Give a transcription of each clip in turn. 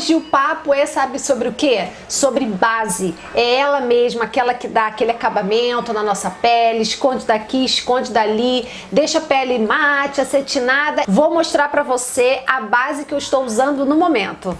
hoje o papo é, sabe, sobre o quê? Sobre base. É ela mesma, aquela que dá aquele acabamento na nossa pele, esconde daqui, esconde dali, deixa a pele mate, acetinada. Vou mostrar pra você a base que eu estou usando no momento.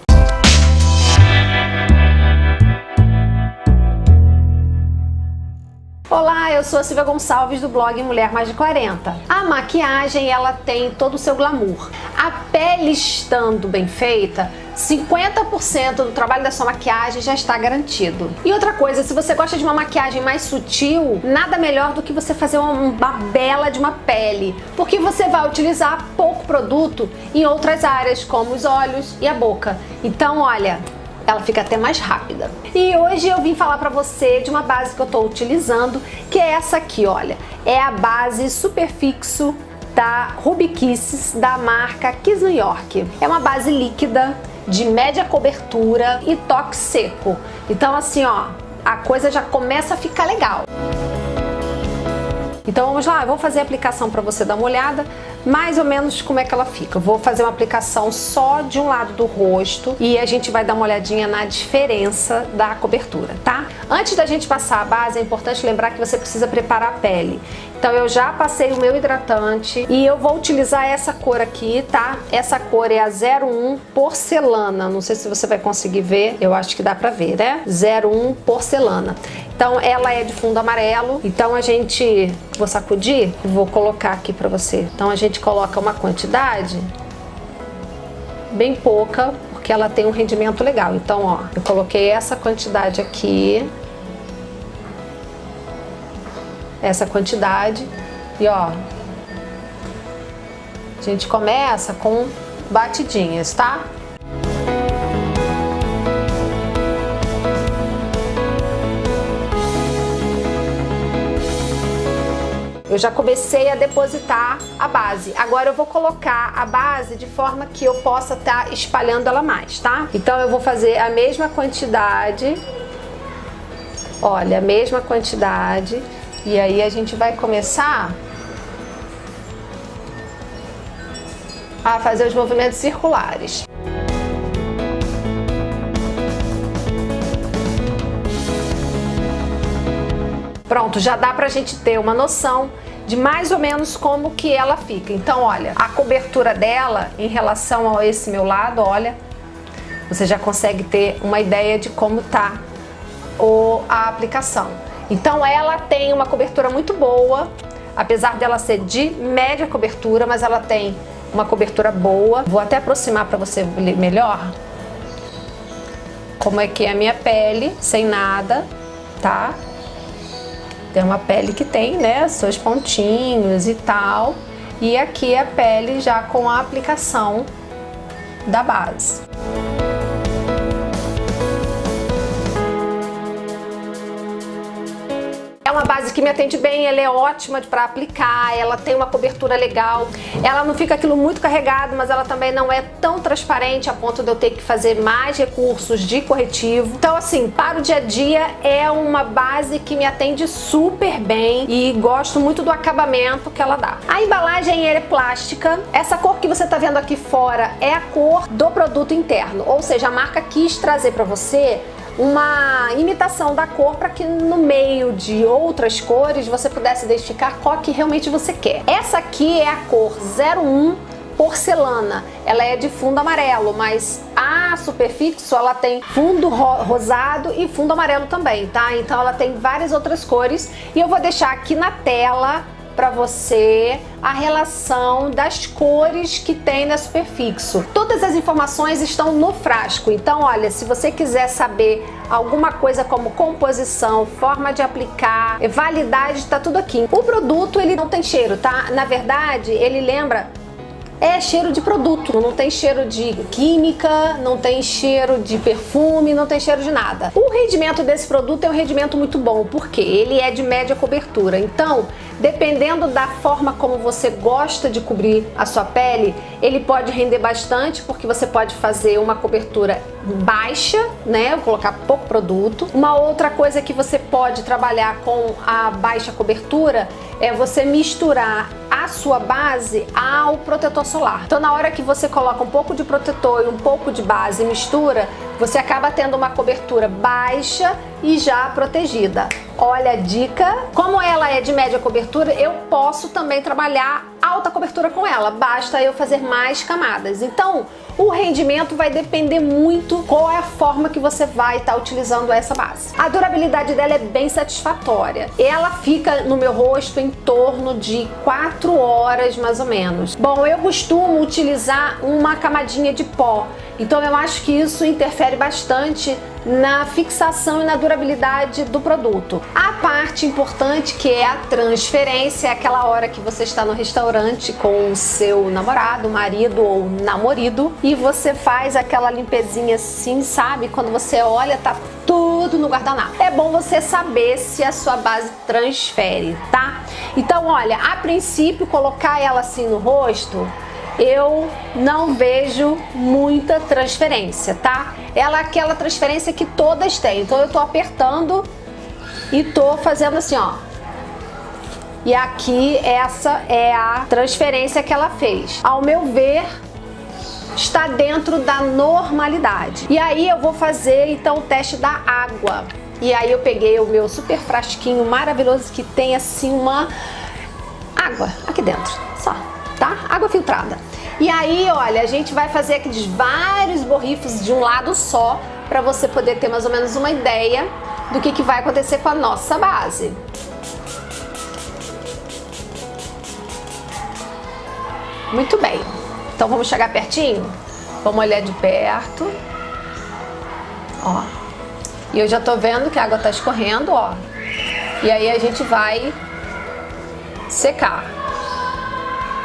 Olá, eu sou a Silvia Gonçalves do blog Mulher Mais de 40. A maquiagem, ela tem todo o seu glamour. A pele estando bem feita, 50% do trabalho da sua maquiagem já está garantido. E outra coisa, se você gosta de uma maquiagem mais sutil, nada melhor do que você fazer uma bela de uma pele, porque você vai utilizar pouco produto em outras áreas, como os olhos e a boca. Então, olha, ela fica até mais rápida. E hoje eu vim falar pra você de uma base que eu tô utilizando, que é essa aqui, olha. É a base Superfixo da Ruby Kisses, da marca Kiss New York. É uma base líquida, de média cobertura e toque seco. Então assim, ó, a coisa já começa a ficar legal. Então vamos lá, eu vou fazer a aplicação para você dar uma olhada mais ou menos como é que ela fica. Eu vou fazer uma aplicação só de um lado do rosto e a gente vai dar uma olhadinha na diferença da cobertura, tá? Antes da gente passar a base, é importante lembrar que você precisa preparar a pele. Então eu já passei o meu hidratante e eu vou utilizar essa cor aqui, tá? Essa cor é a 01 Porcelana, não sei se você vai conseguir ver, eu acho que dá pra ver, né? 01 Porcelana. Então ela é de fundo amarelo, então a gente, vou sacudir, vou colocar aqui pra você. Então a gente coloca uma quantidade bem pouca, porque ela tem um rendimento legal. Então ó, eu coloquei essa quantidade aqui, essa quantidade e ó, a gente começa com batidinhas, tá? Eu já comecei a depositar a base. Agora eu vou colocar a base de forma que eu possa estar tá espalhando ela mais, tá? Então eu vou fazer a mesma quantidade. Olha, a mesma quantidade e aí a gente vai começar a fazer os movimentos circulares. Pronto, já dá pra gente ter uma noção de mais ou menos como que ela fica. Então, olha, a cobertura dela em relação a esse meu lado, olha, você já consegue ter uma ideia de como tá o, a aplicação. Então ela tem uma cobertura muito boa, apesar dela ser de média cobertura, mas ela tem uma cobertura boa. Vou até aproximar para você ver melhor como é que é a minha pele, sem nada, tá? Tem uma pele que tem, né, seus pontinhos e tal. E aqui a pele já com a aplicação da base. Base que me atende bem, ela é ótima para aplicar, ela tem uma cobertura legal, ela não fica aquilo muito carregado, mas ela também não é tão transparente a ponto de eu ter que fazer mais recursos de corretivo. Então assim, para o dia a dia é uma base que me atende super bem e gosto muito do acabamento que ela dá. A embalagem é plástica, essa cor que você está vendo aqui fora é a cor do produto interno, ou seja, a marca quis trazer para você uma imitação da cor para que no meio de outras cores você pudesse identificar qual que realmente você quer. Essa aqui é a cor 01 porcelana, ela é de fundo amarelo, mas a Superfixo ela tem fundo ro rosado e fundo amarelo também, tá? Então ela tem várias outras cores e eu vou deixar aqui na tela para você a relação das cores que tem na Superfixo. Todas as informações estão no frasco, então olha, se você quiser saber alguma coisa como composição, forma de aplicar, validade, tá tudo aqui. O produto ele não tem cheiro, tá? Na verdade, ele lembra é cheiro de produto, não tem cheiro de química, não tem cheiro de perfume, não tem cheiro de nada. O rendimento desse produto é um rendimento muito bom, porque ele é de média cobertura, então Dependendo da forma como você gosta de cobrir a sua pele, ele pode render bastante porque você pode fazer uma cobertura baixa, né? Colocar pouco produto. Uma outra coisa que você pode trabalhar com a baixa cobertura é você misturar sua base ao protetor solar. Então na hora que você coloca um pouco de protetor e um pouco de base e mistura, você acaba tendo uma cobertura baixa e já protegida. Olha a dica. Como ela é de média cobertura, eu posso também trabalhar alta cobertura com ela. Basta eu fazer mais camadas. Então, o rendimento vai depender muito qual é a forma que você vai estar tá utilizando essa base. A durabilidade dela é bem satisfatória. Ela fica no meu rosto em torno de 4 horas mais ou menos. Bom, eu costumo utilizar uma camadinha de pó. Então eu acho que isso interfere bastante na fixação e na durabilidade do produto. A parte importante que é a transferência, é aquela hora que você está no restaurante com o seu namorado, marido ou namorido e você faz aquela limpezinha assim, sabe? Quando você olha, tá tudo no guardanapo. É bom você saber se a sua base transfere, tá? Então, olha, a princípio, colocar ela assim no rosto eu não vejo muita transferência, tá? Ela é aquela transferência que todas têm. Então eu tô apertando e tô fazendo assim, ó. E aqui essa é a transferência que ela fez. Ao meu ver, está dentro da normalidade. E aí eu vou fazer então o teste da água. E aí eu peguei o meu super frasquinho maravilhoso que tem assim uma água aqui dentro, só, tá? Água filtrada. E aí, olha, a gente vai fazer aqueles vários borrifos de um lado só para você poder ter mais ou menos uma ideia do que, que vai acontecer com a nossa base. Muito bem. Então vamos chegar pertinho? Vamos olhar de perto. Ó. E eu já tô vendo que a água tá escorrendo, ó. E aí a gente vai secar.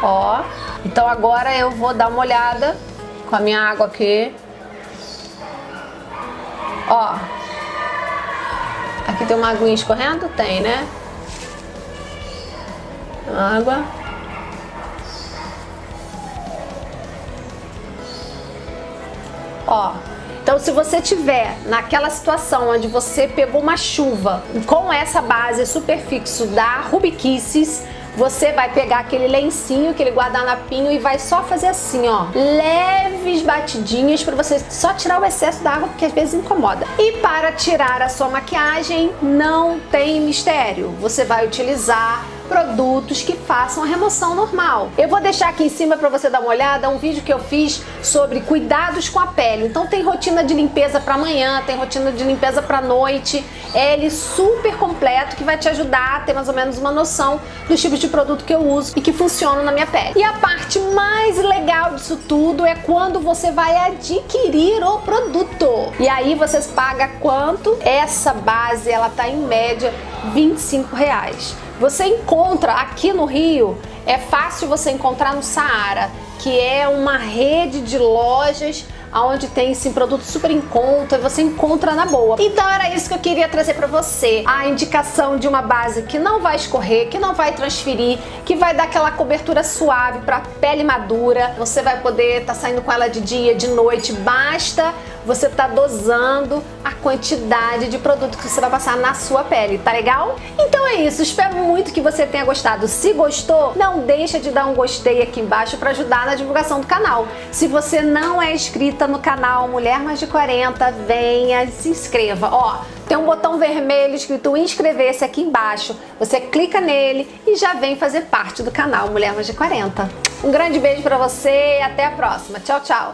Ó. Então agora eu vou dar uma olhada com a minha água aqui. Ó. Aqui tem uma aguinha escorrendo? Tem, né? Água. Ó. Então, se você tiver naquela situação onde você pegou uma chuva com essa base super fixo da Rubikisses, você vai pegar aquele lencinho, aquele guardanapinho e vai só fazer assim, ó, leves batidinhas para você só tirar o excesso da água, porque às vezes incomoda. E para tirar a sua maquiagem, não tem mistério. Você vai utilizar produtos que façam a remoção normal. Eu vou deixar aqui em cima para você dar uma olhada um vídeo que eu fiz sobre cuidados com a pele. Então tem rotina de limpeza para amanhã, tem rotina de limpeza para noite. É ele super completo que vai te ajudar a ter mais ou menos uma noção dos tipos de produto que eu uso e que funcionam na minha pele. E a parte mais legal disso tudo é quando você vai adquirir o produto. E aí vocês pagam quanto? Essa base ela tá em média 25 reais. Você encontra aqui no Rio, é fácil você encontrar no Saara, que é uma rede de lojas onde tem sim produto super em conta, você encontra na boa. Então era isso que eu queria trazer para você, a indicação de uma base que não vai escorrer, que não vai transferir, que vai dar aquela cobertura suave para pele madura. Você vai poder estar tá saindo com ela de dia, de noite, basta você tá dosando a quantidade de produto que você vai passar na sua pele, tá legal? Então é isso, espero muito que você tenha gostado. Se gostou, não deixa de dar um gostei aqui embaixo para ajudar na divulgação do canal. Se você não é inscrita no canal Mulher Mais de 40, venha se inscreva. Ó, tem um botão vermelho escrito inscrever-se aqui embaixo. Você clica nele e já vem fazer parte do canal Mulher Mais de 40. Um grande beijo para você e até a próxima. Tchau, tchau!